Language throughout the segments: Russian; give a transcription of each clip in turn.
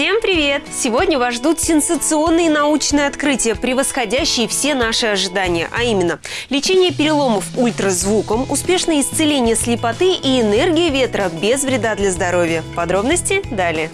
Всем привет! Сегодня вас ждут сенсационные научные открытия, превосходящие все наши ожидания. А именно, лечение переломов ультразвуком, успешное исцеление слепоты и энергия ветра без вреда для здоровья. Подробности далее.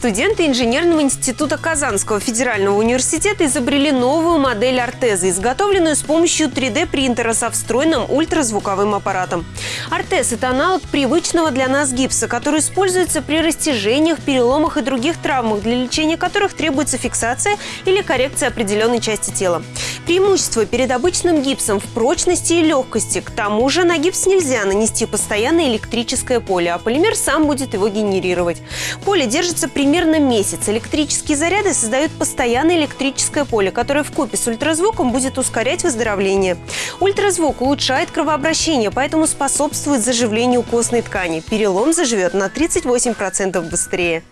Студенты инженерного института Казанского федерального университета изобрели новую модель ортеза, изготовленную с помощью 3D-принтера со встроенным ультразвуковым аппаратом. Ортез – это аналог привычного для нас гипса, который используется при растяжениях, переломах и других травмах, для лечения которых требуется фиксация или коррекция определенной части тела. Преимущество перед обычным гипсом в прочности и легкости. К тому же на гипс нельзя нанести постоянное электрическое поле, а полимер сам будет его генерировать. Поле держится примерно месяц. Электрические заряды создают постоянное электрическое поле, которое в купе с ультразвуком будет ускорять выздоровление. Ультразвук улучшает кровообращение, поэтому способствует заживлению костной ткани. Перелом заживет на 38% быстрее.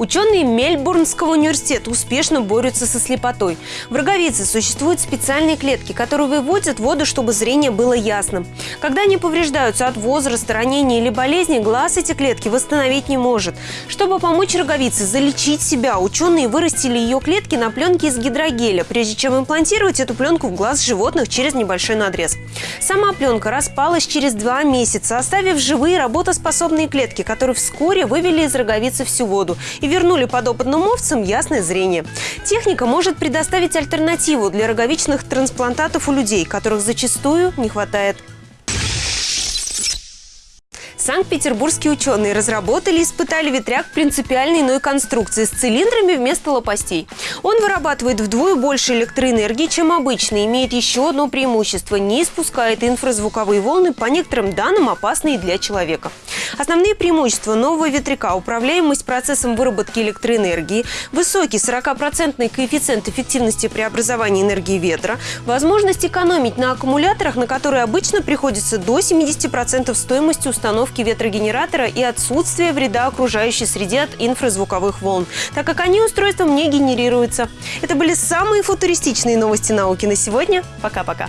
Ученые Мельбурнского университета успешно борются со слепотой. В роговице существуют специальные клетки, которые выводят воду, чтобы зрение было ясным. Когда они повреждаются от возраста, ранения или болезни, глаз эти клетки восстановить не может. Чтобы помочь роговице залечить себя, ученые вырастили ее клетки на пленке из гидрогеля, прежде чем имплантировать эту пленку в глаз животных через небольшой надрез. Сама пленка распалась через два месяца, оставив живые работоспособные клетки, которые вскоре вывели из роговицы всю воду и вернули подопытным овцам ясное зрение. Техника может предоставить альтернативу для роговичных трансплантатов у людей, которых зачастую не хватает Санкт-петербургские ученые разработали и испытали ветряк принципиально иной конструкции с цилиндрами вместо лопастей. Он вырабатывает вдвое больше электроэнергии, чем обычный, имеет еще одно преимущество – не испускает инфразвуковые волны, по некоторым данным опасные для человека. Основные преимущества нового ветряка – управляемость процессом выработки электроэнергии, высокий 40% коэффициент эффективности преобразования энергии ветра, возможность экономить на аккумуляторах, на которые обычно приходится до 70% стоимости установки ветрогенератора и отсутствие вреда окружающей среде от инфразвуковых волн, так как они устройством не генерируются. Это были самые футуристичные новости науки на сегодня. Пока-пока.